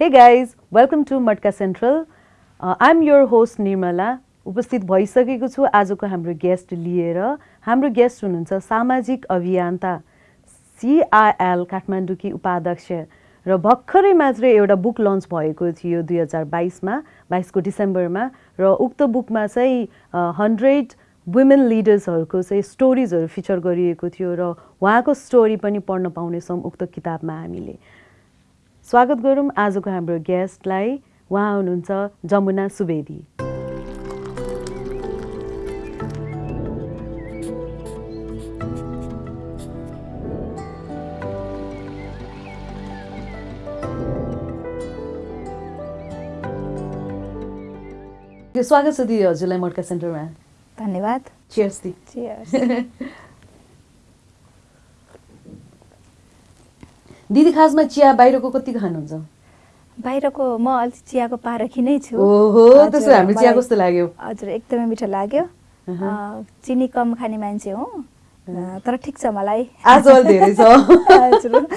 Hey guys, welcome to Matka central I am your host Nirmala उपस्थित भइसकेको छु। आजको हाम्रो गेस्ट लिएर। हाम्रो गेस्ट हुनुहुन्छ सामाजिक अभियन्ता सिआइएल काठमाडौँकी उपाध्यक्ष र भर्खरै मात्रै एउटा बुक लन्च भएको थियो दुई हजार बाइसमा बाइसको डिसेम्बरमा र उक्त बुकमा चाहिँ हन्ड्रेड वुमेन लिडर्सहरूको चाहिँ स्टोरिजहरू फिचर गरिएको थियो र उहाँको स्टोरी पनि पढ्न पाउनेछौँ उक्त किताबमा हामीले। स्वागत गरौँ आजको हाम्रो गेस्टलाई। उहाँ हुनुहुन्छ जमुना सुवेदी। स्वागत छ दिदी हजुरलाई मटका सेन्टरमा। धन्यवाद। चियर्स दि। दिदी खासमा चिया बाहिरको कति खानुहुन्छ? बाहिरको म अलिक चियाको पारखी नै छु। ओहो त्यसो हामी चिया कस्तो लाग्यो? हजुर एकदमै मिठो लाग्यो। चिनी कम खाने मान्छे हो। तर ठिक छ मलाई। आजकल धेरै छ। हजुर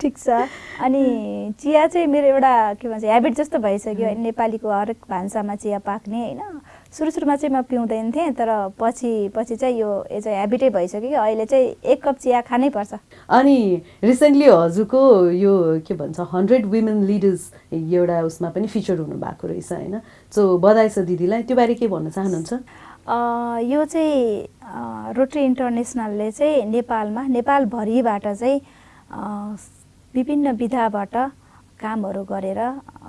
ठिक छ। अनि चिया चाहिँ मेरो एउटा के भन्छ ह्याबिट जस्तो भइसक्यो। नेपालीको हरेक भान्सामा चिया पाक्ने होइन? सुरु सुरुमा चाहिँ म पिउँदैन थिएँ तर पछि पछि चाहिँ यो यो चाहिँ ह्याबिटै भइसक्यो कि अहिले चाहिँ एक कप चिया खानै पर्छ। अनि रिसेन्टली हजुरको यो के भन्छ हन्ड्रेड वुमेन लिडर्स एउटा उसमा पनि फिचर हुनुभएको रहेछ होइन? सो बधाई छ दिदीलाई त्यो बारे के भन्न चाहनुहुन्छ? अ, यो चाहिँ अ, रोटरी इन्टरनेसनलले चाहिँ नेपालमा नेपालभरिबाट चाहिँ अ, विभिन्न विधाबाट कामहरू गरेर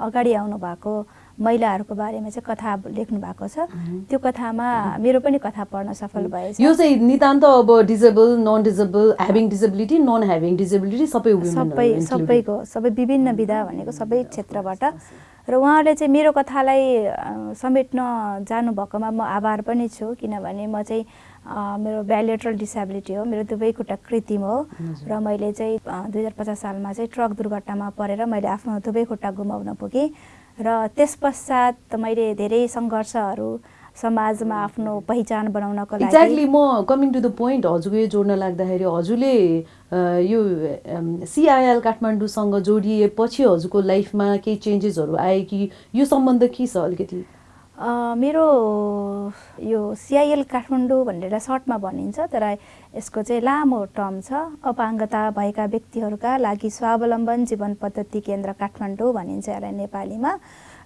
अगाडि आउनु भएको महिलाहरूको बारेमा चाहिँ कथा लेख्नु भएको छ त्यो कथामा मेरो पनि कथा पढ्न सफल भएछ। यो चाहिँ नितान्त अब disable non disable having disability non having disability सबै सबै सबैको सबै विभिन्न विधा भनेको सबै क्षेत्रबाट। र उहाँहरूले चाहिँ मेरो कथालाई समेट्न जानुभएकोमा म आभार पनि छु किनभने म चाहिँ मेरो ब्यालेट्रल डिसेबिलिटी हो मेरो दुवै खुट्टा कृत्रिम हो। र मैले चाहिँ दुई हजार पचास सालमा चाहिँ ट्रक दुर्घटनामा परेर मैले आफ्नो दुवै खुट्टा गुमाउन पुगेँ। र त्यस पश्चात मैले धेरै सङ्घर्षहरू समाजमा आफ्नो पहिचान बनाउनको लागि एक्ज्याक्टली म कमिङ टु द पोइन्ट हजुरको यो जोड्न लाग्दाखेरि हजुरले यो सिआइएल काठमाडौँसँग जोडिएपछि हजुरको लाइफमा केही चेन्जेसहरू आए कि यो सम्बन्ध के छ अलिकति? मेरो यो सिआइएल काठमाडौँ भनेर सर्टमा भनिन्छ तर यसको चाहिँ लामो टर्म छ। अपाङ्गता भएका व्यक्तिहरूका लागि स्वावलम्बन जीवन पद्धति केन्द्र काठमाडौँ भनिन्छ यसलाई नेपालीमा।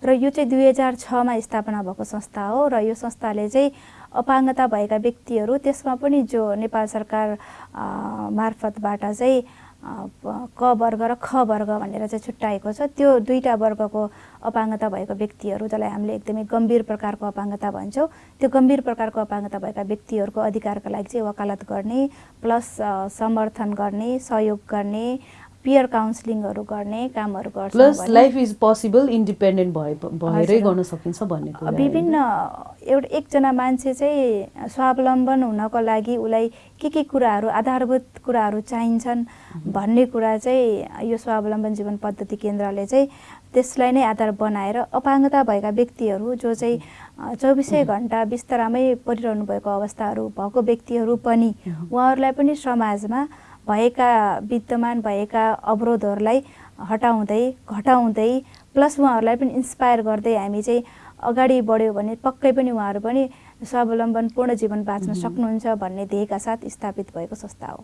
र यो चाहिँ दुई हजार छमा स्थापना भएको संस्था हो र यो संस्थाले चाहिँ अपाङ्गता भएका व्यक्तिहरू त्यसमा पनि जो नेपाल सरकार मार्फतबाट चाहिँ क वर्ग र ख वर्ग भनेर चाहिँ छुट्याएको छ। त्यो दुईवटा वर्गको अपाङ्गता भएको व्यक्तिहरू जसलाई हामीले एकदमै गम्भीर प्रकारको अपाङ्गता भन्छौँ त्यो गम्भीर प्रकारको अपाङ्गता भएका व्यक्तिहरूको अधिकारका लागि चाहिँ वकालत गर्ने प्लस समर्थन गर्ने सहयोग गर्ने पियर काउन्सिलिङहरू गर्ने कामहरू गर्छौँ plus life is possible independent भए भएरै। गर्न सकिन्छ भन्ने कुरा? विभिन्न एउटा एकजना मान्छे चाहिँ स्वावलम्बन हुनको लागि उसलाई के के कुराहरू आधारभूत कुराहरू चाहिन्छन् भन्ने कुरा चाहिँ यो स्वावलम्बन जीवन पद्धति केन्द्रले चाहिँ त्यसलाई नै आधार बनाएर अपाङ्गता भएका व्यक्तिहरू जो चाहिँ चौबिसै घन्टा बिस्तरामै परिरहनु भएको अवस्थाहरू भएको व्यक्तिहरू पनि उहाँहरूलाई पनि समाजमा भएका विद्यमान भएका अवरोधहरूलाई हटाउँदै घटाउँदै प्लस उहाँहरूलाई पनि इन्सपायर गर्दै हामी चाहिँ अगाडि बढ्यो भने पक्कै पनि उहाँहरू पनि स्वावलम्बन पूर्ण जीवन बाँच्न सक्नुहुन्छ भन्ने ध्येयका साथ स्थापित भएको संस्था हो।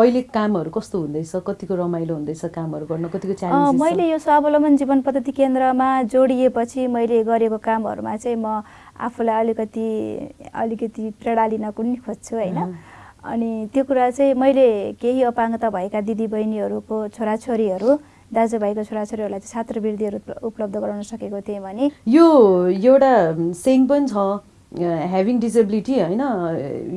अहिले कामहरू कस्तो हुँदैछ? कतिको रमाइलो हुँदैछ कामहरू गर्न? कतिको मैले यो स्वावलम्बन जीवन पद्धति केन्द्रमा जोडिएपछि मैले गरेको कामहरूमा चाहिँ म आफूलाई अलिकति अलिकति प्रेरणा लिन पनि खोज्छु होइन? अनि त्यो कुरा चाहिँ मैले केही अपाङ्गता भएका दिदीबहिनीहरूको छोराछोरीहरू दाजुभाइको छोराछोरीहरूलाई चाहिँ छात्रवृत्तिहरू उप- उपलब्ध गराउन सकेको थिएँ भने। यो एउटा सेङ पनि छ ह्याभिङ डिसेबिलिटी होइन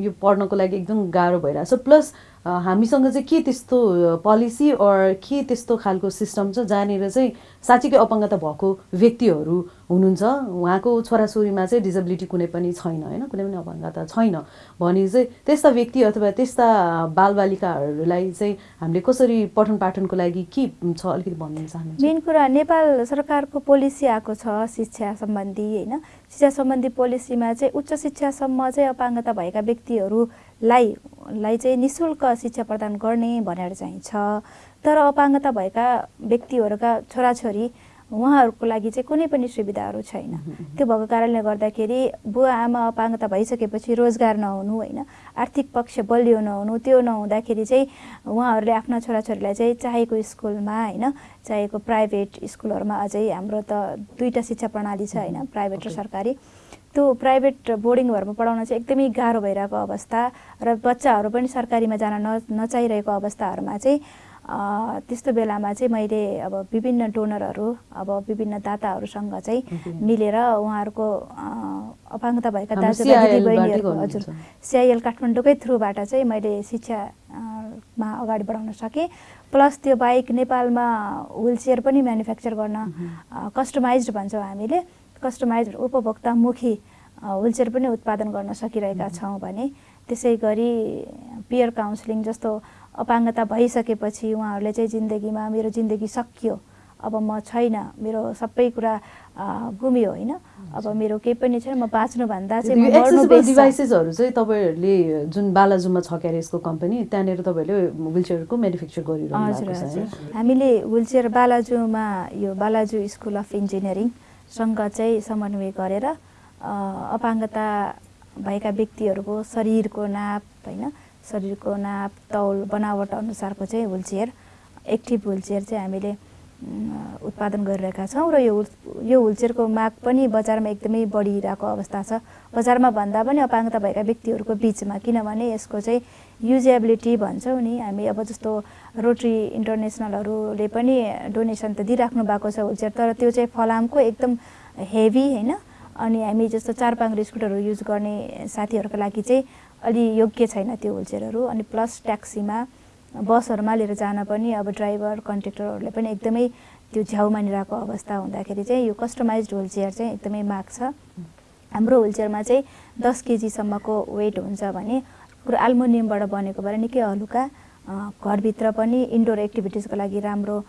यो पढ्नको लागि एकदम गाह्रो भइरहेछ। प्लस हामीसँग चाहिँ के त्यस्तो पोलिसी अर के त्यस्तो खालको सिस्टम छ जहाँनिर चाहिँ साँच्चीकै अपाङ्गता भएको व्यक्तिहरू हुनुहुन्छ उहाँको छोराछोरीमा चाहिँ डिसेबिलिटी कुनै पनि छैन होइन? कुनै पनि अपाङ्गता छैन। भने चाहिँ त्यस्ता व्यक्ति अथवा त्यस्ता बालबालिकाहरूलाई चाहिँ हामीले कसरी पठन पाठनको लागि के छ अलिकति भन्न चाहनुहुन्छ? मेन कुरा नेपाल सरकारको पोलिसी आएको छ शिक्षा सम्बन्धी होइन? शिक्षा सम्बन्धी पोलिसीमा चाहिँ उच्च शिक्षासम्म चाहिँ अपाङ्गता भएका व्यक्तिहरूलाई लाई चाहिँ नि शुल्क शिक्षा प्रदान गर्ने भनेर चाहिँ छ। तर अपाङ्गता भएका व्यक्तिहरूका छोराछोरी उहाँहरूको लागि चाहिँ कुनै पनि सुविधाहरू छैन। त्यो भएको कारणले गर्दाखेरि बुवा आमा अपाङ्गता भइसकेपछि रोजगार नहुनु होइन आर्थिक पक्ष बलियो नहुनु त्यो नहुँदाखेरि चाहिँ उहाँहरूले आफ्ना छोराछोरीलाई चाहिँ चाहेको स्कुलमा होइन चाहेको प्राइभेट स्कुलहरूमा अझै हाम्रो त दुईवटा शिक्षा प्रणाली छ होइन प्राइभेट र सरकारी। त्यो प्राइभेट बोर्डिङहरूमा पढाउन चाहिँ एकदमै गाह्रो भइरहेको अवस्था र बच्चाहरू पनि सरकारीमा जान न नचाहिरहेको अवस्थाहरूमा चाहिँ त्यस्तो बेलामा चाहिँ मैले अब विभिन्न डोनरहरू अब विभिन्न दाताहरूसँग चाहिँ मिलेर उहाँहरूको अपाङ्गता भएका दाजुभाइ दिदीबहिनीहरू हजुर। सिआइएल काठमाडौँकै थ्रुबाट चाहिँ मैले शिक्षामा अगाडि बढाउन सकेँ। प्लस त्यो बाइक नेपालमा विल चेयर पनि म्यानुफ्याक्चर गर्न कस्टमाइज भन्छौँ हामीले। कस्टमाइज उपभोक्तामुखी विलचेयर पनि उत्पादन गर्न सकिरहेका छौँ भने त्यसै गरी पियर काउन्सिलिङ जस्तो अपाङ्गता भइसकेपछि उहाँहरूले चाहिँ जिन्दगीमा मेरो जिन्दगी सकियो। अब म छैन मेरो सबै कुरा गुमियो होइन। अब मेरो केही पनि छैन म बाँच्नुभन्दा चाहिँ डिभाइसेसहरू चाहिँ तपाईँहरूले जुन बालाजुमा छ क्यारे यसको कम्पनी त्यहाँनिर तपाईँहरूले विलचेयरको म्यानुफ्याक्चर गरिरहनु हजुर हजुर। हामीले विलचेयर बालाजुमा यो बालाजु स्कुल अफ इन्जिनियरिङसँग चाहिँ समन्वय गरेर अपाङ्गता भएका व्यक्तिहरूको शरीरको नाप होइन शरीरको नाप तौल बनावट अनुसारको चाहिँ हुलचेयर एक्टिभ हुलचेयर चाहिँ हामीले उत्पादन गरिरहेका छौँ र यो यो हुलचेयरको माग पनि बजारमा एकदमै बढिरहेको अवस्था छ। बजारमा भन्दा पनि अपाङ्गता भएका व्यक्तिहरूको बिचमा किनभने यसको चाहिँ युजेबिलिटी भन्छौँ नि हामी अब जस्तो रोटरी इन्टरनेसनलहरूले पनि डोनेसन त दिइराख्नु भएको छ हुलचेयर तर त्यो चाहिँ फलामको एकदम हेभी होइन। अनि हामी जस्तो चार पाङ्ग्रे स्कुटरहरू युज गर्ने साथीहरूको लागि चाहिँ अलि योग्य छैन त्यो हुलचेयरहरू अनि प्लस ट्याक्सीमा बसहरूमा लिएर जान पनि अब ड्राइभर कन्ट्रेक्टरहरूले पनि एकदमै त्यो झ्याउ मानिरहेको अवस्था हुँदाखेरि चाहिँ यो कस्टमाइज हुलचेयर चाहिँ एकदमै माग छ। हाम्रो हुलचेयरमा चाहिँ दस केजीसम्मको वेट हुन्छ भने कुरो एल्मुनियमबाट बनेको भएर निकै हलुका घरभित्र पनि इन्डोर एक्टिभिटिजको लागि राम्रो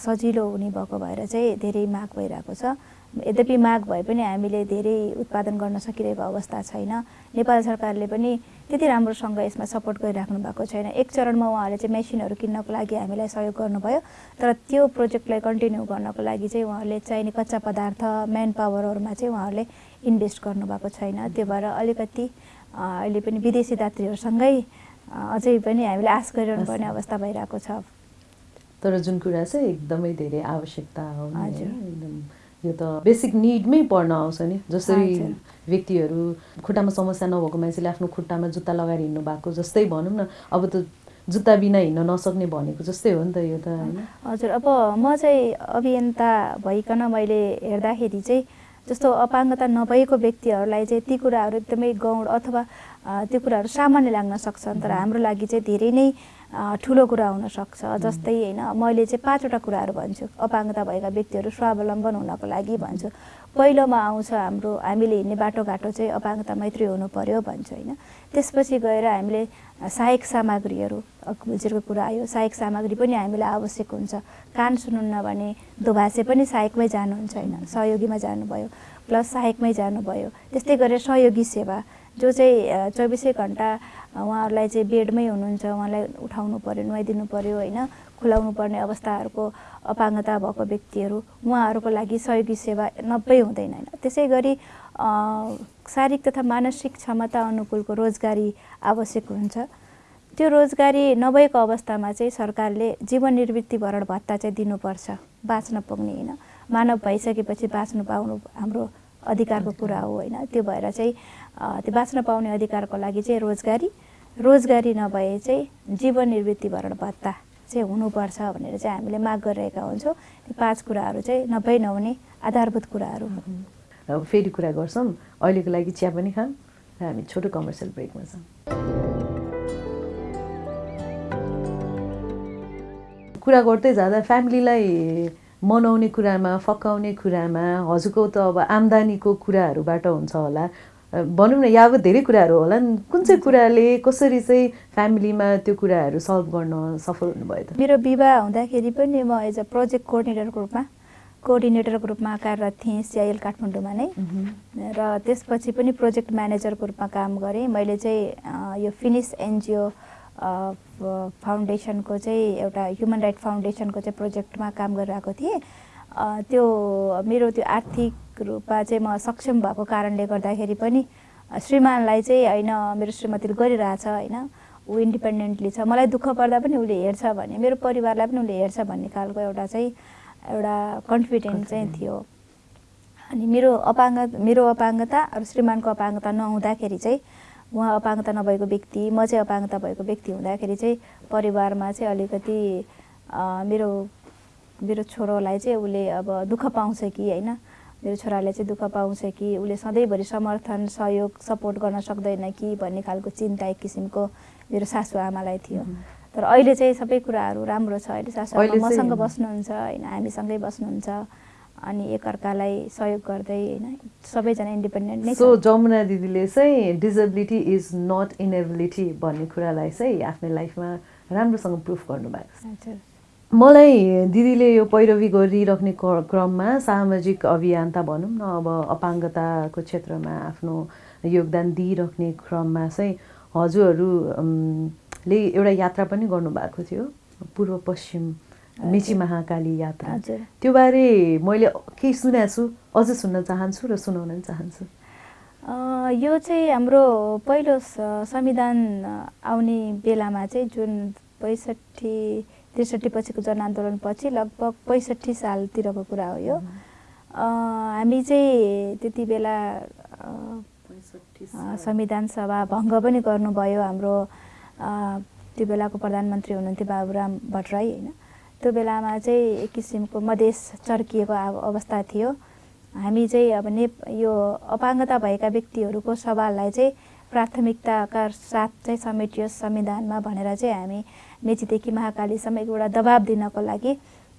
सजिलो हुने भएको भएर चाहिँ धेरै माग भइरहेको छ। यद्यपि माग भए पनि हामीले धेरै उत्पादन गर्न सकिरहेको अवस्था छैन। नेपाल सरकारले पनि त्यति राम्रोसँग यसमा सपोर्ट गरिराख्नु भएको छैन। एक चरणमा उहाँहरूले चाहिँ मेसिनहरू किन्नको लागि हामीलाई सहयोग गर्नुभयो तर त्यो प्रोजेक्टलाई कन्टिन्यू गर्नको लागि चाहिँ उहाँहरूले चाहिने कच्चा पदार्थ म्यान पावरहरूमा चाहिँ उहाँहरूले इन्भेस्ट गर्नुभएको छैन। त्यो भएर अलिकति अहिले पनि विदेशी दात्रीहरूसँगै अझै पनि हामीले आश गरिरहनु पर्ने अवस्था भइरहेको छ। तर जुन कुरा चाहिँ एकदमै धेरै आवश्यकता हो एकदम यो त बेसिक निडमै पर्न आउँछ नि। जसरी व्यक्तिहरू खुट्टामा समस्या नभएको मान्छेले आफ्नो खुट्टामा जुत्ता लगाएर हिँड्नु भएको जस्तै भनौँ न अब त जुत्ता बिना हिँड्न नसक्ने भनेको जस्तै हो नि त यो त हजुर अब म चाहिँ अभियन्ता भइकन मैले हेर्दाखेरि चाहिँ जस्तो अपाङ्गता नभएको व्यक्तिहरूलाई चाहिँ ती कुराहरू एकदमै गौड अथवा त्यो कुराहरू सामान्य लाग्न सक्छन् तर हाम्रो लागि चाहिँ धेरै नै ठुलो कुरा हुनसक्छ जस्तै होइन मैले चाहिँ पाँचवटा कुराहरू भन्छु। अपाङ्गता भएका व्यक्तिहरू स्वावलम्बन हुनको लागि भन्छु। पहिलोमा आउँछ हाम्रो हामीले हिँड्ने बाटोघाटो चाहिँ अपाङ्गता मैत्री हुनु पर्यो भन्छु होइन। त्यसपछि गएर हामीले सहायक सामग्रीहरू हुलचेयरको कुरा आयो सहायक सामग्री पनि हामीलाई आवश्यक हुन्छ। कान सुन्नुहुन्न भने दोभाषे पनि सहायकमै जानुहुन्छ होइन? सहयोगीमा जानुभयो प्लस सहायकमै जानुभयो। त्यस्तै गरेर सहयोगी सेवा जो चाहिँ चौबिसै घन्टा उहाँहरूलाई चाहिँ बेडमै हुनुहुन्छ उहाँलाई उठाउनु पऱ्यो नुहाइदिनु पऱ्यो होइन? खुलाउनु पर्ने अवस्थाहरूको अपाङ्गता भएको व्यक्तिहरू उहाँहरूको लागि सहयोगी सेवा नब्बे हुँदैन होइन? त्यसै गरी शारीरिक तथा मानसिक क्षमता अनुकूलको रोजगारी आवश्यक हुन्छ। त्यो रोजगारी नभएको अवस्थामा चाहिँ सरकारले जीवन निवृत्ति भरण भत्ता चाहिँ दिनुपर्छ बाँच्न पुग्ने होइन? मानव भइसकेपछि बाँच्नु पाउनु हाम्रो अधिकारको कुरा हो होइन? त्यो भएर चाहिँ त्यो बाँच्न पाउने अधिकारको लागि चाहिँ रोजगारी रोजगारी नभए चाहिँ जीवन निवृत्ति भरण भत्ता चाहिँ हुनुपर्छ भनेर चाहिँ हामीले माग गरिरहेका हुन्छौँ। पाँच कुराहरू चाहिँ नभए नहुने आधारभूत कुराहरू हो। फेरि कुरा गर्छौँ। अहिलेको लागि चिया पनि खाऊँ र हामी छोटो कमर्सियल ब्रेकमा छौँ। कुरा गर्दै जाँदा फ्यामिलीलाई मनाउने कुरामा फकाउने कुरामा हजुरको त अब आम्दानीको कुराहरूबाट हुन्छ होला। भनौँ न यावत धेरै कुराहरू होला नि। कुन चाहिँ कुराले कसरी चाहिँ फ्यामिलीमा त्यो कुराहरू सल्भ गर्न सफल हुनुभयो त? मेरो विवाह हुँदाखेरि पनि म एज अ प्रोजेक्ट कोअर्डिनेटरको रूपमा कोअर्डिनेटरको रूपमा कार्यरत थिएँ सिआइएल काठमाडौँमा नै। र त्यसपछि पनि प्रोजेक्ट म्यानेजरको रूपमा काम गरेँ। मैले चाहिँ यो फिनिस एनजिओ फाउन्डेसनको चाहिँ एउटा ह्युमन राइट फाउन्डेसनको चाहिँ प्रोजेक्टमा काम गरिरहेको थिएँ। त्यो मेरो त्यो आर्थिक रूपमा चाहिँ म सक्षम भएको कारणले गर्दाखेरि पनि श्रीमानलाई चाहिँ होइन मेरो श्रीमतीले गरिरहेछ होइन ऊ इन्डिपेन्डेन्टली छ। मलाई दुःख पर्दा पनि उसले हेर्छ भने मेरो परिवारलाई पनि उसले हेर्छ भन्ने खालको एउटा चाहिँ एउटा कन्फिडेन्ट चाहिँ थियो। अनि मेरो अपाङ्ग मेरो अपाङ्गता अरू श्रीमानको अपाङ्गता नहुँदाखेरि चाहिँ उहाँ अपाङ्गता नभएको व्यक्ति म चाहिँ अपाङ्गता भएको व्यक्ति हुँदाखेरि चाहिँ परिवारमा चाहिँ अलिकति मेरो मेरो छोरोलाई चाहिँ उसले अब दुःख पाउँछ कि होइन मेरो छोराले चाहिँ दुःख पाउँछ कि उसले सधैँभरि समर्थन सहयोग सपोर्ट गर्न सक्दैन कि भन्ने खालको चिन्ता एक किसिमको मेरो सासु आमालाई थियो। तर अहिले चाहिँ सबै कुराहरू राम्रो छ। अहिले सासु अहिले आमा चाहिँ- मसँग बस्नुहुन्छ होइन हामीसँगै बस्नुहुन्छ अनि एकअर्कालाई सहयोग गर्दै होइन सबैजना इन्डिपेन्डेन्ट नै सो जमुना दिदीले चाहिँ डिजेबिलिटी इज नट इनेबिलिटी भन्ने कुरालाई चाहिँ आफ्नो लाइफमा राम्रोसँग प्रुफ गर्नुभएको छ। हजुर। मलाई दिदीले यो पैरवी गरिराख्ने क- क्रममा सामाजिक अभियन्ता भनौँ न अब अपाङ्गताको क्षेत्रमा आफ्नो योगदान दिइराख्ने क्रममा चाहिँ हजुरहरू अम, ले एउटा यात्रा पनि गर्नुभएको थियो पूर्व पश्चिम मिची महाकाली यात्रा। त्यो बारे मैले केही सुनेको छु अझ सुन्न चाहन्छु र सुनाउन पनि चाहन्छु। यो चाहिँ हाम्रो पहिलो संविधान आउने बेलामा चाहिँ जुन पैँसठी त्रिसठी पछिको जनआन्दोलनपछि लगभग पैँसठी सालतिरको कुरा हो यो। हामी चाहिँ त्यति बेला संविधान सभा भङ्ग पनि गर्नुभयो हाम्रो त्यो बेलाको प्रधानमन्त्री हुनुहुन्थ्यो बाबुराम भट्टराई होइन। त्यो बेलामा चाहिँ एक किसिमको मधेस चर्किएको अवस्था थियो। हामी चाहिँ अब ने यो अपाङ्गता भएका व्यक्तिहरूको सवाललाई चाहिँ प्राथमिकताका साथ चाहिँ समेटियोस् संविधानमा भनेर चाहिँ हामी मेचीदेखि महाकालीसम्म एउटा दबाब दिनको लागि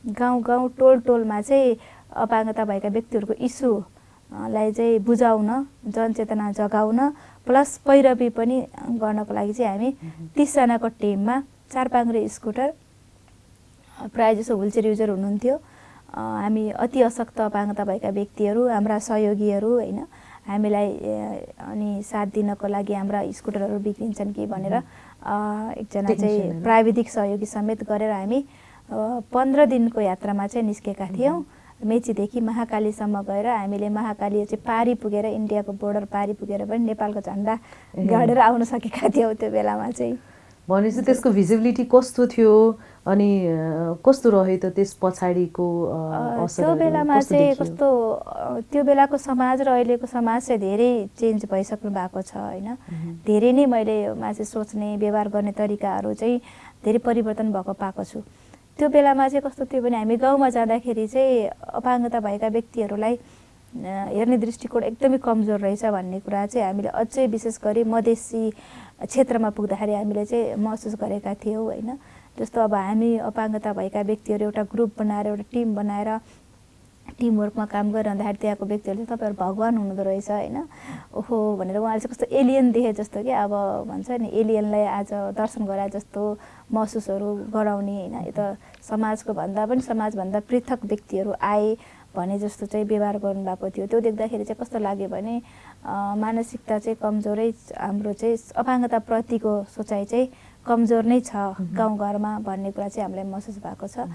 गाउँ गाउँ टोल टोलमा चाहिँ अपाङ्गता भएका व्यक्तिहरूको इस्यु अ, लाई चाहिँ बुझाउन जनचेतना जगाउन प्लस पैरवी पनि गर्नको लागि चाहिँ हामी तिसजनाको टिममा चार पाङ्रे स्कुटर प्रायः जसो व्हिलचेयर युजर हुनुहुन्थ्यो। हामी अति अशक्त अपाङ्गता भएका व्यक्तिहरू हाम्रा सहयोगीहरू होइन। हामीलाई अनि साथ दिनको लागि हाम्रा स्कुटरहरू बिग्रिन्छन् कि भनेर एकजना चाहिँ। प्राविधिक सहयोगी समेत गरेर हामी पन्ध्र दिनको यात्रामा चाहिँ निस्केका थियौँ मेचीदेखि महाकालीसम्म गएर हामीले महाकाली चाहिँ पारी पुगेर इन्डियाको बोर्डर पारी पुगेर पनि नेपालको झन्डा। गाडेर आउन सकेका थियौँ त्यो बेलामा चाहिँ भनेपछि त्यसको भिजिबिलिटी कस्तो थियो अनि कस्तो रह्यो त त्यस पछाडिको त्यो बेलामा चाहिँ? कस्तो त्यो बेलाको समाज र अहिलेको समाज चाहिँ धेरै चेन्ज भइसक्नु भएको छ होइन। धेरै नै मैले मा चाहिँ सोच्ने व्यवहार गर्ने तरिकाहरू चाहिँ धेरै परिवर्तन भएको पाएको छु त्यो बेलामा चाहिँ कस्तो थियो भने हामी गाउँमा जाँदाखेरि चाहिँ अपाङ्गता भएका व्यक्तिहरूलाई हेर्ने दृष्टिकोण एकदमै कमजोर रहेछ भन्ने कुरा चाहिँ हामीले अझै विशेष गरी मधेसी क्षेत्रमा पुग्दाखेरि हामीले चाहिँ महसुस गरेका थियौँ होइन जस्तो अब हामी अपाङ्गता भएका व्यक्तिहरू एउटा ग्रुप बनाएर एउटा टिम बनाएर टिमवर्कमा काम गरिरहँदाखेरि त्यहाँको व्यक्तिहरूले तपाईँहरू भगवान् हुनुहुँदो रहेछ होइन? ओहो भनेर उहाँले चाहिँ कस्तो एलियन देखे जस्तो कि अब भन्छ नि एलियनलाई आज दर्शन गराए जस्तो महसुसहरू गराउने होइन? यो त समाजको भन्दा पनि समाजभन्दा पृथक व्यक्तिहरू आए भने जस्तो चाहिँ व्यवहार गर्नुभएको थियो। त्यो देख्दाखेरि चाहिँ कस्तो लाग्यो भने मानसिकता चाहिँ कमजोरै हाम्रो चाहिँ अपाङ्गताप्रतिको सोचाइ चाहिँ कमजोर नै छ गाउँघरमा भन्ने कुरा चाहिँ हामीलाई महसुस भएको छ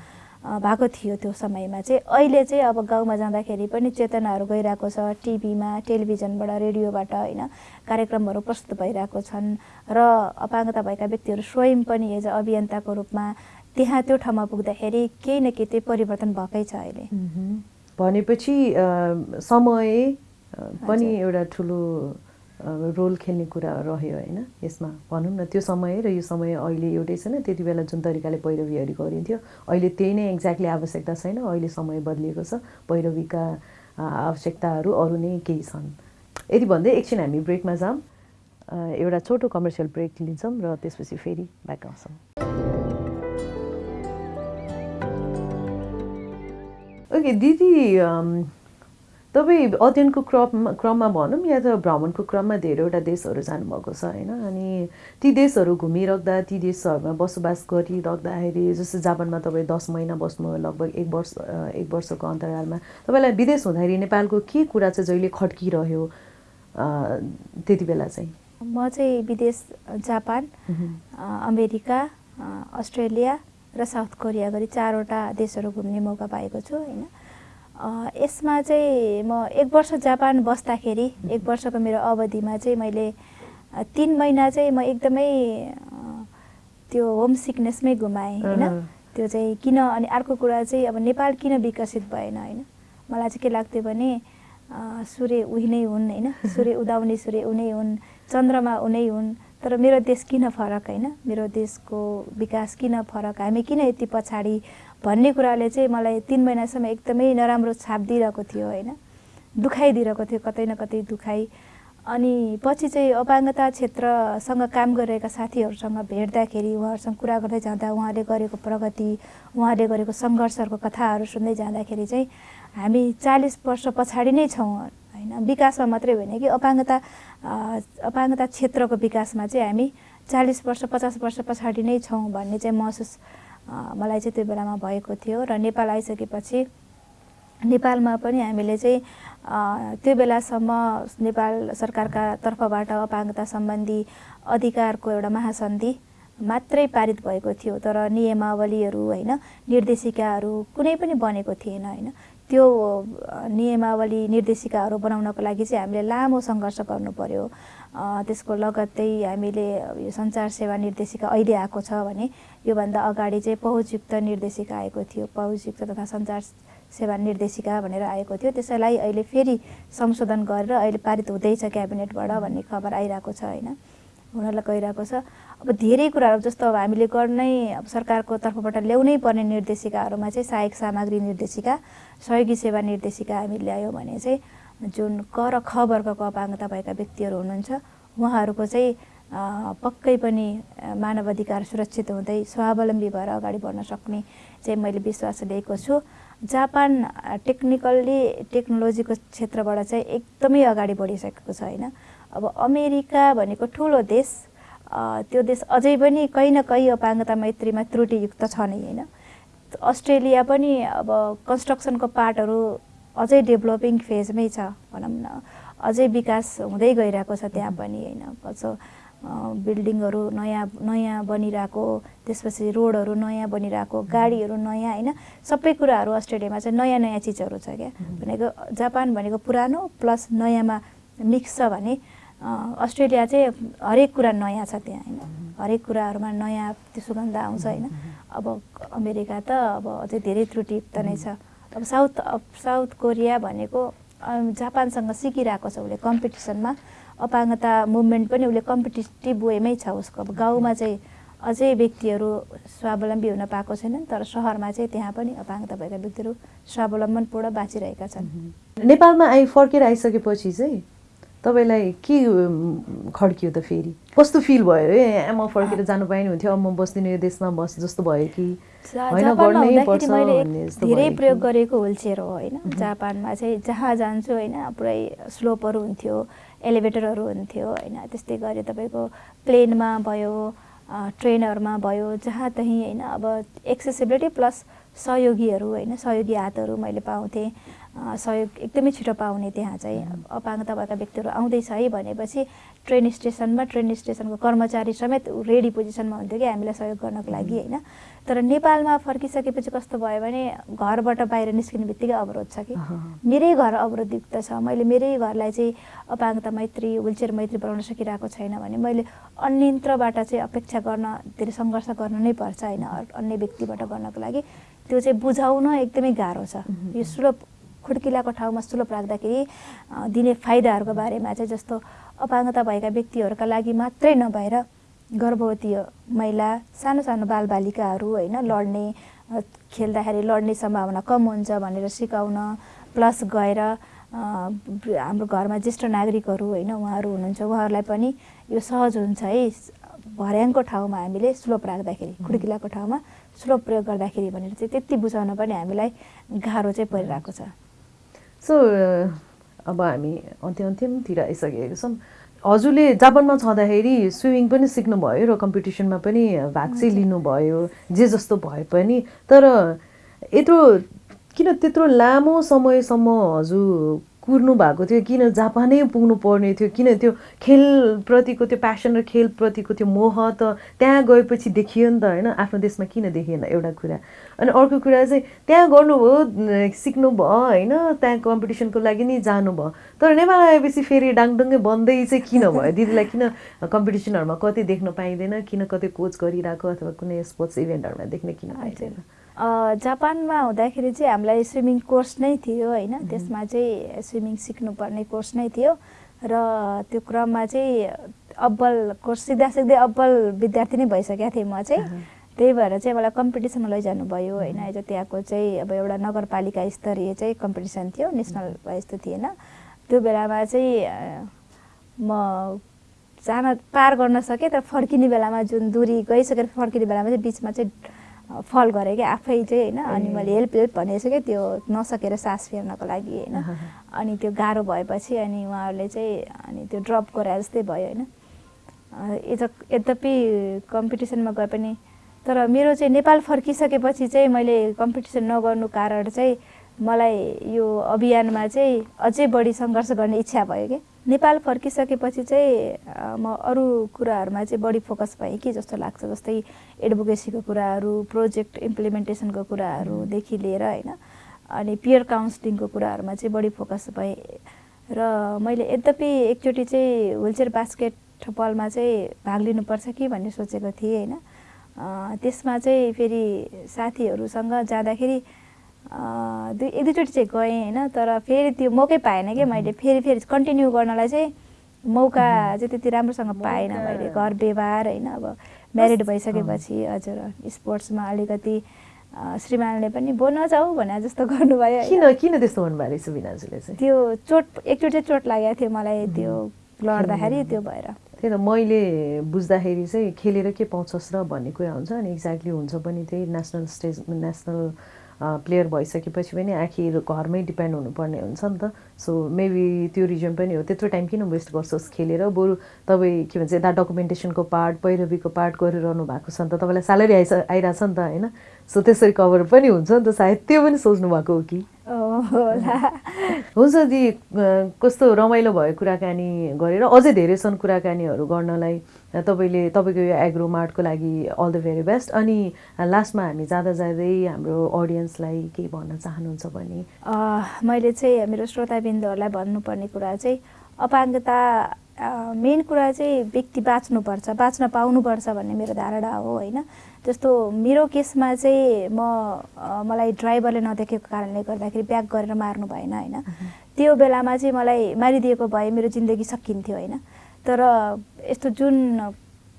भएको थियो त्यो समयमा चाहिँ अहिले चाहिँ अब गाउँमा जाँदाखेरि पनि चेतनाहरू गइरहेको छ टिभीमा टेलिभिजनबाट रेडियोबाट होइन कार्यक्रमहरू प्रस्तुत भइरहेको छन् र अपाङ्गता भएका व्यक्तिहरू स्वयं पनि एज अभियन्ताको रूपमा त्यहाँ त्यो ठाउँमा पुग्दाखेरि केही न केही चाहिँ परिवर्तन भएकै छ अहिले। भनेपछि समय पनि। एउटा ठुलो रोल खेल्ने कुरा रह्यो होइन। यसमा भनौँ न त्यो समय र यो समय अहिले एउटै छैन। त्यति बेला जुन तरिकाले पैरवीहरू गरिन्थ्यो अहिले त्यही नै एक्ज्याक्टली आवश्यकता छैन। अहिले समय बदलिएको छ। पैरवीका आवश्यकताहरू अरू नै केही छन्। यति भन्दै एकछिन हामी ब्रेकमा जाऊँ। एउटा छोटो कमर्सियल ब्रेक लिन्छौँ र त्यसपछि फेरि ब्याक आउँछौँ। ओके दिदी तपाईँ अध्ययनको क्रममा क्रममा भनौँ या त भ्रमणको क्रममा धेरैवटा देशहरू जानुभएको छ होइन? अनि ती देशहरू घुमिराख्दा ती देशहरूमा बसोबास गरिराख्दाखेरि जस्तो जापानमा तपाईँ दस महिना बस्नुभयो लगभग एक वर्ष एक वर्षको अन्तरालमा तपाईँलाई विदेश हुँदाखेरि नेपालको के कुरा चाहिँ जहिले खड्किरह्यो त्यति बेला चाहिँ? म चाहिँ विदेश जापान अमेरिका अस्ट्रेलिया र साउथ कोरिया गरी चारवटा देशहरू घुम्ने मौका पाएको छु होइन? यसमा चाहिँ म एक वर्ष जापान बस्दाखेरि एक वर्षको मेरो अवधिमा चाहिँ मैले तिन महिना चाहिँ म एकदमै त्यो होम सिकनेसमै गुमाएँ होइन। त्यो चाहिँ किन अनि अर्को कुरा चाहिँ अब नेपाल किन विकसित भएन होइन? मलाई चाहिँ के लाग्थ्यो भने सूर्य उही नै हुन् होइन? सूर्य उदाउने सूर्य उनै हुन् चन्द्रमा उनै हुन् तर मेरो देश किन फरक होइन? मेरो देशको विकास किन फरक? हामी किन यति पछाडि भन्ने कुराले चाहिँ मलाई तिन महिनासम्म एकदमै नराम्रो छाप दिइरहेको थियो होइन? दुखाइदिइरहेको थियो कतै न कतै दुखाइ। अनि पछि चाहिँ अपाङ्गता क्षेत्रसँग काम गरिरहेका साथीहरूसँग भेट्दाखेरि उहाँहरूसँग कुरा गर्दै जाँदा उहाँले गरेको प्रगति उहाँले गरेको सङ्घर्षहरूको कथाहरू सुन्दै जाँदाखेरि चाहिँ हामी चालिस वर्ष पछाडि नै छौँ होइन? विकासमा मात्रै होइन कि अपाङ्गता अपाङ्गता क्षेत्रको विकासमा चाहिँ हामी चालिस वर्ष पचास वर्ष पछाडि नै छौँ भन्ने चाहिँ महसुस मलाई चाहिँ त्यो बेलामा भएको थियो र नेपाल आइसकेपछि नेपालमा पनि हामीले चाहिँ त्यो बेलासम्म नेपाल सरकारका तर्फबाट अपाङ्गता सम्बन्धी अधिकारको एउटा महासन्धि मात्रै पारित भएको थियो। तर नियमावलीहरू होइन निर्देशिकाहरू कुनै पनि बनेको थिएन होइन। त्यो नियमावली निर्देशिकाहरू बनाउनको लागि चाहिँ हामीले लामो सङ्घर्ष गर्नु पर्यो। त्यसको लगत्तै हामीले यो सञ्चार सेवा निर्देशिका अहिले आएको छ भने योभन्दा अगाडि चाहिँ पहुँचयुक्त निर्देशिका आएको थियो पहुँचयुक्त तथा सञ्चार सेवा निर्देशिका भनेर आएको थियो। त्यसैलाई अहिले फेरि संशोधन गरेर अहिले पारित हुँदैछ क्याबिनेटबाट भन्ने खबर आइरहेको छ होइन? हुनलाई गइरहेको छ। अब धेरै कुराहरू जस्तो अब हामीले गर्नै अब सरकारको तर्फबाट ल्याउनै पर्ने निर्देशिकाहरूमा चाहिँ सहायक सामग्री निर्देशिका सहयोगी सेवा निर्देशिका हामी ल्यायौँ भने चाहिँ जुन क र ख वर्गको अपाङ्गता भएका व्यक्तिहरू हुनुहुन्छ उहाँहरूको चाहिँ पक्कै पनि मानव अधिकार सुरक्षित हुँदै स्वावलम्बी भएर अगाडि बढ्न सक्ने चाहिँ मैले विश्वास लिएको छु। जापान टेक्निकल्ली टेक्नोलोजीको क्षेत्रबाट चाहिँ एकदमै अगाडि बढिसकेको छ होइन? अब अमेरिका भनेको ठुलो देश त्यो देश अझै पनि कहीँ न कहीँ अपाङ्गता मैत्रीमा त्रुटियुक्त छ नै होइन? अस्ट्रेलिया पनि अब कन्स्ट्रक्सनको पार्टहरू अझै डेभलपिङ फेजमै छ भनौँ न। अझै विकास हुँदै गइरहेको छ त्यहाँ पनि होइन। कस्तो अ, बिल्डिङहरू नयाँ नयाँ बनिरहेको त्यसपछि रोडहरू नयाँ बनिरहेको गाडीहरू नयाँ होइन सबै कुराहरू अस्ट्रेलियामा चाहिँ नयाँ नयाँ चिजहरू छ क्या। भनेको जापान भनेको पुरानो प्लस नयाँमा मिक्स छ भने अस्ट्रेलिया चाहिँ हरेक कुरा नयाँ छ त्यहाँ होइन। हरेक कुराहरूमा नयाँ त्यो सुगन्ध आउँछ होइन। अब अमेरिका त अब अझै धेरै त्रुटियुक्त नै छ। अब साउथ साउथ कोरिया भनेको जापानसँग सिकिरहेको छ उसले कम्पिटिसनमा। अपाङ्गता मुभमेन्ट पनि उसले कम्पिटिटिभ वेमै छ उसको। अब गाउँमा चाहिँ अझै व्यक्तिहरू स्वावलम्बी हुन पाएको छैनन् तर सहरमा चाहिँ त्यहाँ पनि अपाङ्गता भएका व्यक्तिहरू स्वावलम्बनपूर्ण बाँचिरहेका छन्। नेपालमा आइ फर्केर आइसकेपछि चाहिँ तपाईँलाई के खड्कियो त फेरि? कस्तो फिल भयो? ए म फर्केर जानु पाएन हुन्थ्यो अब म बस्दिनँ यो देशमा बस जस्तो भयो कि? धेरै प्रयोग? गरेको होलचेयर हो होइन? जापानमा चाहिँ जहाँ जान्छु होइन पुरै स्लोपहरू हुन्थ्यो एलिभेटरहरू हुन्थ्यो होइन? त्यस्तै गरी तपाईँको प्लेनमा भयो ट्रेनहरूमा भयो जहाँ तहीँ होइन अब एक्सेसिबिलिटी प्लस सहयोगीहरू होइन सहयोगी हातहरू मैले पाउँथेँ। सहयोग एकदमै छिटो पाउने त्यहाँ चाहिँ अपाङ्गता भएका व्यक्तिहरू आउँदैछ है भनेपछि ट्रेन स्टेसनमा ट्रेन स्टेसनको कर्मचारी समेत रेडी पोजिसनमा हुन्थ्यो कि हामीलाई सहयोग गर्नको लागि होइन। तर नेपालमा फर्किसकेपछि कस्तो भयो भने घरबाट बाहिर निस्किने बित्तिकै अवरोध छ कि। मेरै घर अवरोधयुक्त छ। मैले मेरै घरलाई चाहिँ अपाङ्गता मैत्री विलचेयर मैत्री बनाउन सकिरहेको छैन भने मैले अन्यत्रबाट चाहिँ अपेक्षा गर्न धेरै सङ्घर्ष गर्नु नै पर्छ होइन अन्य व्यक्तिबाट गर्नको लागि। त्यो चाहिँ बुझाउन एकदमै गाह्रो छ। यो सुलभ खुड्किलाको ठाउँमा सुलभ राख्दाखेरि दिने फाइदाहरूको बारेमा चाहिँ जस्तो अपाङ्गता भएका व्यक्तिहरूका लागि मात्रै नभएर गर्भवती महिला सानो सानो बालबालिकाहरू होइन लड्ने खेल्दाखेरि लड्ने सम्भावना कम हुन्छ भनेर सिकाउन प्लस गएर हाम्रो घरमा ज्येष्ठ नागरिकहरू होइन उहाँहरू हुनुहुन्छ उहाँहरूलाई पनि यो सहज हुन्छ है। भर्याङको ठाउँमा हामीले स्लोप राख्दाखेरि खुड्किलाको ठाउँमा स्लोप प्रयोग गर्दाखेरि भनेर चाहिँ त्यति बुझाउन पनि हामीलाई गाह्रो चाहिँ परिरहेको छ। सो अब हामी अन्त्य अन्त्यमतिर आइसकेको छौँ। हजुरले जापानमा छँदाखेरि स्विमिङ पनि सिक्नुभयो र कम्पिटिसनमा पनि भाग चाहिँ लिनुभयो जे जस्तो भए पनि। तर यत्रो किन त्यत्रो लामो समयसम्म हजुर कुर्नु भएको थियो किन जापानै पुग्नु पर्ने थियो किन त्यो खेलप्रतिको त्यो प्यासन र खेलप्रतिको त्यो मोह त त्यहाँ गएपछि देखियो नि त होइन? आफ्नो देशमा किन देखिएन एउटा कुरा? अनि अर्को कुरा चाहिँ त्यहाँ गर्नुभयो सिक्नुभयो होइन? त्यहाँ कम्पिटिसनको लागि नै जानुभयो। तर नेपाल आएपछि फेरि डाङडुङ्गै बन्दै चाहिँ किन भयो? दिदीलाई किन कम्पिटिसनहरूमा कतै देख्न पाइँदैन? किन कतै कोच गरिरहेको अथवा कुनै स्पोर्ट्स इभेन्टहरूमा देख्न किन पाइँदैन? जापानमा हुँदाखेरि चाहिँ हामीलाई स्विमिङ कोर्स नै थियो होइन। त्यसमा चाहिँ स्विमिङ सिक्नुपर्ने कोर्स नै थियो र त्यो क्रममा चाहिँ अब्बल कोर्स सिक्दा सिक्दै अब्बल विद्यार्थी नै भइसकेको थिएँ म चाहिँ। त्यही भएर चाहिँ मलाई कम्पिटिसनमा लैजानु भयो होइन जो त्यहाँको चाहिँ अब एउटा नगरपालिका स्तरीय चाहिँ कम्पिटिसन थियो नेसनल वाइज त थिएन। त्यो बेलामा चाहिँ म जान पार गर्न सकेँ तर फर्किने बेलामा जुन दूरी गइसकेर फर्किने बेलामा चाहिँ बिचमा चाहिँ फल गरेँ क्या? आफै चाहिँ होइन अनि मैले हेल्प हेल्प भनेको क्या त्यो नसकेर सास फेर्नको लागि होइन। अनि त्यो गाह्रो भएपछि अनि उहाँहरूले चाहिँ अनि त्यो ड्रप गराए जस्तै भयो होइन। यद्यपि कम्पिटिसनमा गए पनि तर मेरो चाहिँ नेपाल फर्किसकेपछि चाहिँ मैले कम्पिटिसन नगर्नु कारण चाहिँ मलाई यो अभियानमा चाहिँ अझै बढी सङ्घर्ष गर्ने इच्छा भयो कि। नेपाल फर्किसकेपछि चाहिँ म अरू कुराहरूमा चाहिँ बढी फोकस भएँ कि जस्तो लाग्छ जस्तै एडभोकेसीको कुराहरू प्रोजेक्ट इम्प्लिमेन्टेसनको कुराहरूदेखि लिएर होइन अनि पियर काउन्सिलिङको कुराहरूमा चाहिँ बढी फोकस भएँ। र मैले यद्यपि एकचोटि चाहिँ विलचेयर बास्केट बलमा चाहिँ भाग लिनुपर्छ कि भन्ने सोचेको थिएँ होइन। त्यसमा चाहिँ फेरि साथीहरूसँग जाँदाखेरि दुई एक दुईचोटि चाहिँ गएँ होइन तर फेरि त्यो मौकै पाएन कि मैले। फेरि फेरि कन्टिन्यू गर्नलाई चाहिँ मौका चाहिँ त्यति राम्रोसँग पाएन मैले। घर व्यवहार होइन अब म्यारिड भइसकेपछि हजुर स्पोर्ट्समा अलिकति श्रीमानले पनि बोल्न जाऊ भने जस्तो गर्नुभयो किन किन त्यस्तो भन्नुभयो सुबिनाजुले चाहिँ? त्यो चोट एकचोटि चाहिँ चोट लागेको थियो मलाई त्यो लड्दाखेरि त्यो भएर। त्यही त मैले बुझ्दाखेरि चाहिँ खेलेर के पाउँछस् र भन्ने कुरा हुन्छ अनि एक्ज्याक्टली हुन्छ पनि त्यही नेसनल स्टेज नेसनल प्लेयर भइसकेपछि पनि आखिर घरमै डिपेन्ड हुनुपर्ने हुन्छ नि त। सो मेबी त्यो रिजन पनि हो। त्यत्रो टाइम किन वेस्ट गर्छोस् खेलेर? बरु तपाईँ के भन्छ यता डकुमेन्टेसनको पार्ट पैरवीको पार्ट गरिरहनु भएको छ नि त तपाईँलाई स्यालेरी आइस आइरहेछ नि त होइन? सो त्यसरी कभर पनि हुन्छ नि त सायद त्यो पनि सोच्नु भएको हो कि? हुन्छ दि कस्तो रमाइलो भयो कुराकानी गरेर अझै धेरै छन् कुराकानीहरू गर्नलाई। तपाईँले तपाईँको यो एग्रो मार्टको लागि अल द भेरी बेस्ट अनि लास्टमा हामी जाँदा जाँदै हाम्रो अडियन्सलाई केही भन्न चाहनुहुन्छ भने? मैले चाहिँ मेरो श्रोताबिन्दुहरूलाई भन्नुपर्ने कुरा चाहिँ अपाङ्गता मेन कुरा चाहिँ व्यक्ति बाँच्नुपर्छ बाँच्न पाउनुपर्छ भन्ने मेरो धारणा हो होइन। जस्तो मेरो केसमा चाहिँ म मलाई ड्राइभरले नदेखेको कारणले गर्दाखेरि ब्याक गरेर मार्नु भएन होइन। त्यो बेलामा चाहिँ मलाई मारिदिएको भए मेरो जिन्दगी सकिन्थ्यो होइन। तर यस्तो जुन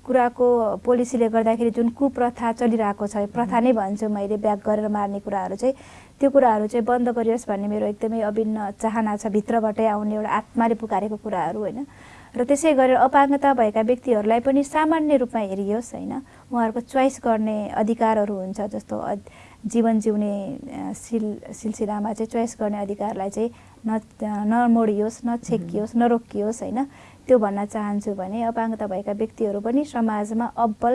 कुराको पोलिसीले गर्दाखेरि जुन कुप्रथा चलिरहेको छ प्रथा नै भन्छु मैले ब्याक गरेर मार्ने कुराहरू चाहिँ त्यो कुराहरू चाहिँ बन्द गरियोस् भन्ने मेरो एकदमै अभिन्न चाहना छ भित्रबाटै आउने एउटा आत्माले पुकारेको कुराहरू होइन? र त्यसै गरेर अपाङ्गता भएका व्यक्तिहरूलाई पनि सामान्य रूपमा हेरियोस् होइन? उहाँहरूको चोइस गर्ने अधिकारहरू हुन्छ जस्तो जीवन जिउने सिल सिलसिलामा चाहिँ चोइस गर्ने अधिकारलाई चाहिँ न नमोडियोस् नछेकियोस् नरोकियोस् होइन? त्यो भन्न चाहन्छु भने अपाङ्गता भएका व्यक्तिहरू पनि समाजमा अब्बल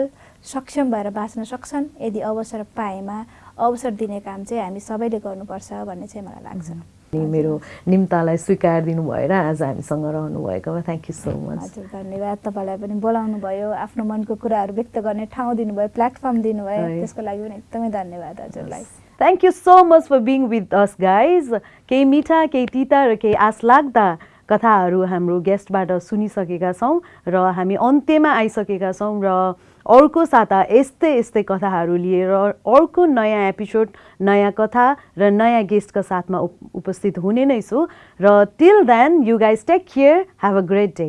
सक्षम भएर बाँच्न सक्छन्। यदि अवसर पाएमा अवसर दिने काम चाहिँ हामी सबैले गर्नुपर्छ भन्ने चाहिँ मलाई लाग्छ। मेरो निम्तालाई स्वीकार दिनु भएर आज हामीसँग रहनुभएकोमा थ्याङ्क यू सो मच हजुर धन्यवाद। तपाईँलाई पनि बोलाउनु भयो आफ्नो मनको कुराहरू व्यक्त गर्ने ठाउँ दिनुभयो प्लेटफर्म दिनुभयो। त्यसको लागि पनि एकदमै धन्यवाद हजुरलाई। Thank you so much for being with us guys केही मिठा केही तिता र केही आश लाग्दा कथाहरू हाम्रो गेस्टबाट सुनिसकेका छौँ र हामी अन्त्यमा आइसकेका छौँ र अर्को साता यस्तै यस्तै कथाहरू लिएर अर्को नयाँ एपिसोड नयाँ कथा र नयाँ गेस्टका साथमा उपस्थित हुने नै छु। र till then you guys take care have a great day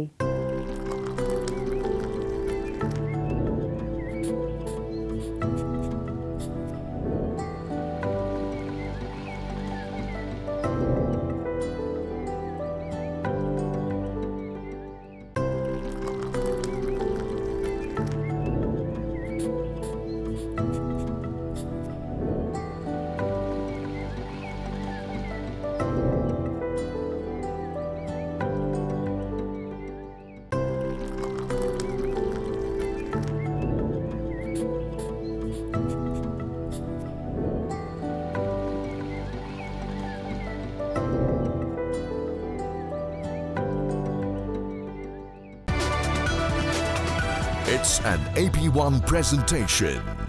AP1 presentation.